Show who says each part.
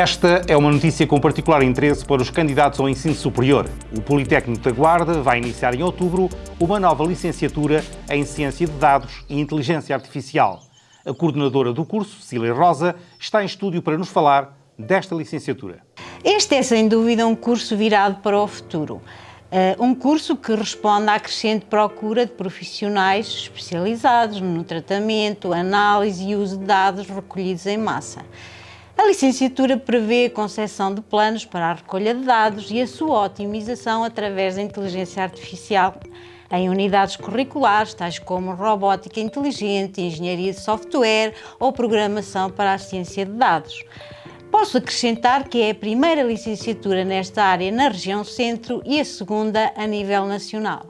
Speaker 1: Esta é uma notícia com particular interesse para os candidatos ao ensino superior. O Politécnico da Guarda vai iniciar em outubro uma nova licenciatura em Ciência de Dados e Inteligência Artificial. A coordenadora do curso, Cília Rosa, está em estúdio para nos falar desta licenciatura.
Speaker 2: Este é sem dúvida um curso virado para o futuro. Uh, um curso que responde à crescente procura de profissionais especializados no tratamento, análise e uso de dados recolhidos em massa. A licenciatura prevê a concessão de planos para a recolha de dados e a sua otimização através da inteligência artificial em unidades curriculares, tais como robótica inteligente, engenharia de software ou programação para a ciência de dados. Posso acrescentar que é a primeira licenciatura nesta área na região centro e a segunda a nível nacional.